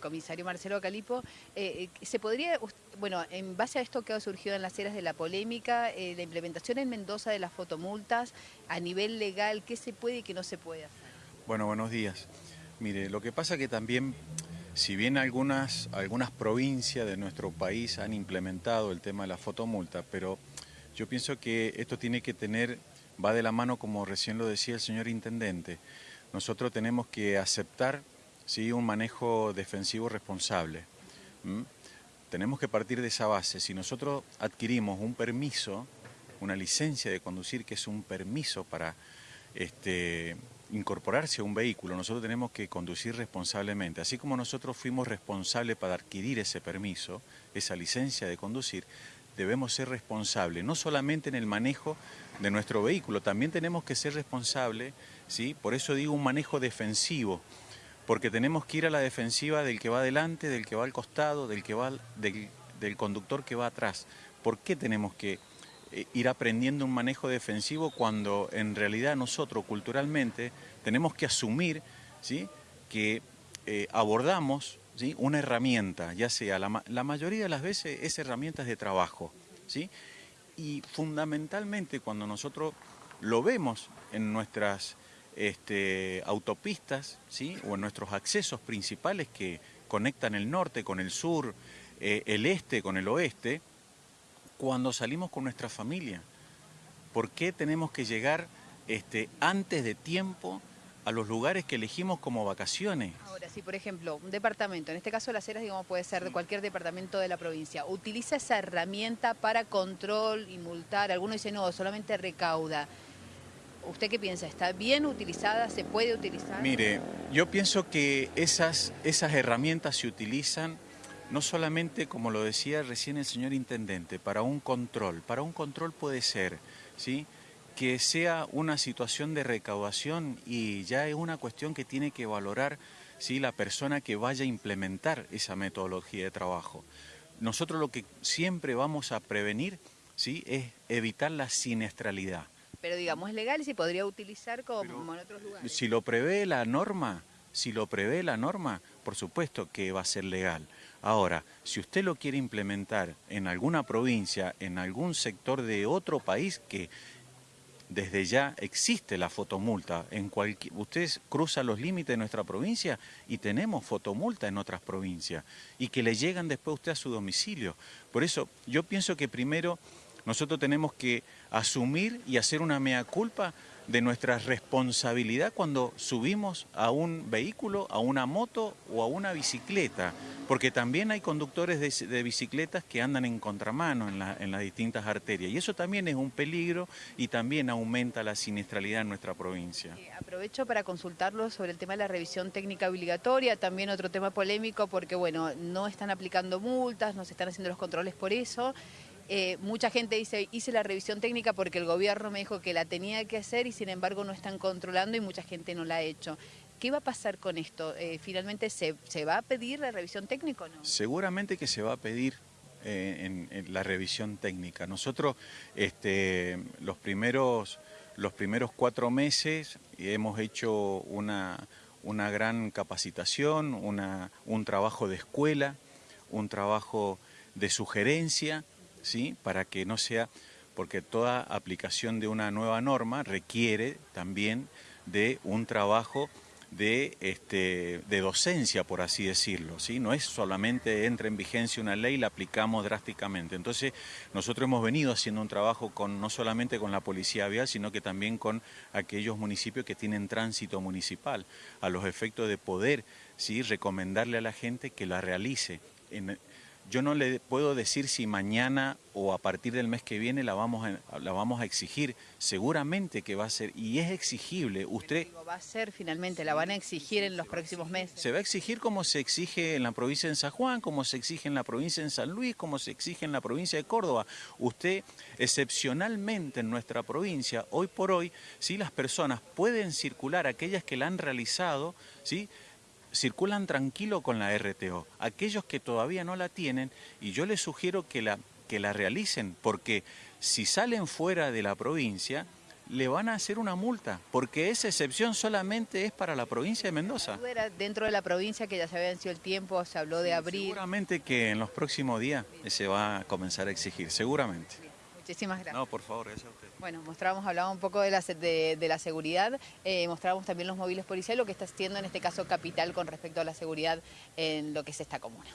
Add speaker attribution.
Speaker 1: Comisario Marcelo Calipo, eh, eh, ¿se podría, bueno, en base a esto que ha surgido en las eras de la polémica, eh, la implementación en Mendoza de las fotomultas, a nivel legal, ¿qué se puede y qué no se puede hacer?
Speaker 2: Bueno, buenos días. Mire, lo que pasa que también, si bien algunas, algunas provincias de nuestro país han implementado el tema de la fotomulta, pero yo pienso que esto tiene que tener, va de la mano, como recién lo decía el señor Intendente, nosotros tenemos que aceptar ¿sí? un manejo defensivo responsable. Tenemos que partir de esa base. Si nosotros adquirimos un permiso, una licencia de conducir, que es un permiso para este, incorporarse a un vehículo, nosotros tenemos que conducir responsablemente. Así como nosotros fuimos responsables para adquirir ese permiso, esa licencia de conducir, debemos ser responsables, no solamente en el manejo de nuestro vehículo, también tenemos que ser responsables, ¿sí? por eso digo un manejo defensivo, porque tenemos que ir a la defensiva del que va adelante, del que va al costado, del, que va, del, conductor que va atrás. ¿Por qué tenemos que eh, ir aprendiendo un manejo defensivo cuando en realidad nosotros culturalmente tenemos que asumir ¿sí? que eh, abordamos ¿sí? una herramienta, ya sea la, la, mayoría de las veces es herramientas de trabajo. ¿sí? Y fundamentalmente cuando nosotros lo vemos en nuestras este, autopistas ¿sí? o en nuestros accesos principales que conectan el norte con el sur, eh, el este con el oeste, cuando salimos con nuestra familia. ¿Por qué tenemos que llegar este, antes de tiempo a los lugares que elegimos como vacaciones?
Speaker 1: Ahora, si por ejemplo, un departamento, en este caso Las Heras, digamos, puede ser de cualquier departamento de la provincia, utiliza esa herramienta para control y multar, algunos dicen no, solamente recauda. ¿Usted qué piensa? ¿Está bien utilizada? ¿Se puede utilizar?
Speaker 2: Mire, yo pienso que esas, esas herramientas se utilizan no solamente, como lo decía recién el señor Intendente, para un control. Para un control puede ser, ¿sí?, que sea una situación de recaudación y ya es una cuestión que tiene que valorar ¿sí? la persona que vaya a implementar esa metodología de trabajo. Nosotros lo que siempre vamos a prevenir ¿sí? es evitar la siniestralidad.
Speaker 1: Pero digamos, es legal y se podría utilizar como en otros lugares.
Speaker 2: Si lo prevé la norma, si lo prevé la norma, por supuesto que va a ser legal. Ahora, si usted lo quiere implementar en alguna provincia, en algún sector de otro país que desde ya existe la fotomulta. En cualquier, usted cruza los límites de nuestra provincia y tenemos fotomulta en otras provincias y que le llegan después a usted a su domicilio. Por eso yo pienso que primero nosotros tenemos que asumir y hacer una mea culpa de nuestra responsabilidad cuando subimos a un vehículo, a una moto o a una bicicleta, porque también hay conductores de, bicicletas que andan en contramano en, las distintas arterias y eso también es un peligro y también aumenta la siniestralidad en nuestra provincia.
Speaker 1: Eh, aprovecho para consultarlo sobre el tema de la revisión técnica obligatoria, también otro tema polémico porque bueno, no están aplicando multas, no se están haciendo los controles por eso. Eh, mucha gente dice, hice la revisión técnica porque el gobierno me dijo que la tenía que hacer y sin embargo no están controlando y mucha gente no la ha hecho. ¿Qué va a pasar con esto? Eh, ¿Finalmente se, va a pedir la revisión técnica o no?
Speaker 2: Seguramente que se va a pedir eh, la revisión técnica. Nosotros este, los, primeros, los primeros cuatro meses hemos hecho una, una gran capacitación, un trabajo de escuela, un trabajo de sugerencia, ¿sí? para que no sea, porque toda aplicación de una nueva norma requiere también de un trabajo de, este, de docencia, por así decirlo. ¿sí? No es solamente entra en vigencia una ley y la aplicamos drásticamente. Entonces, nosotros hemos venido haciendo un trabajo con, no solamente con la Policía Vial, sino que también con aquellos municipios que tienen tránsito municipal, a los efectos de poder ¿sí? recomendarle a la gente que la realice. En, yo no le puedo decir si mañana o a partir del mes que viene la vamos a, la vamos a exigir. Seguramente que va a ser, y es exigible. Usted
Speaker 1: va a ser finalmente, la van a exigir en los próximos meses.
Speaker 2: Se va a exigir como se exige en la provincia de San Juan, como se exige en la provincia de San Luis, como se exige en la provincia de Córdoba. Usted, excepcionalmente en nuestra provincia, hoy por hoy, si las personas pueden circular, aquellas que la han realizado, ¿sí? Circulan tranquilo con la RTO. Aquellos que todavía no la tienen, y yo les sugiero que la, que la realicen, porque si salen fuera de la provincia, le van a hacer una multa, porque esa excepción solamente es para la provincia de Mendoza.
Speaker 1: Era dentro de la provincia que ya se había vencido el tiempo, se habló de abrir.
Speaker 2: Seguramente que en los próximos días se va a comenzar a exigir, seguramente.
Speaker 1: Muchísimas gracias.
Speaker 2: No, por favor, gracias a usted.
Speaker 1: Bueno, mostramos, hablábamos un poco de la, de, la seguridad, eh, mostrábamos también los móviles policiales, lo que está haciendo en este caso Capital con respecto a la seguridad en lo que es esta comuna.